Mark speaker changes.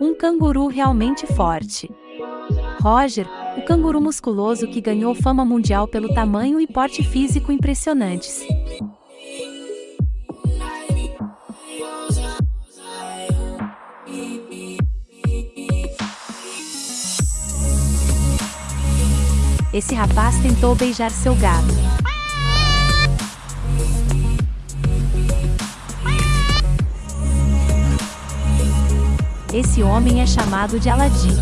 Speaker 1: Um canguru realmente forte. Roger, o canguru musculoso que ganhou fama mundial pelo tamanho e porte físico impressionantes. Esse rapaz tentou beijar seu gato. Esse homem é chamado de Aladim.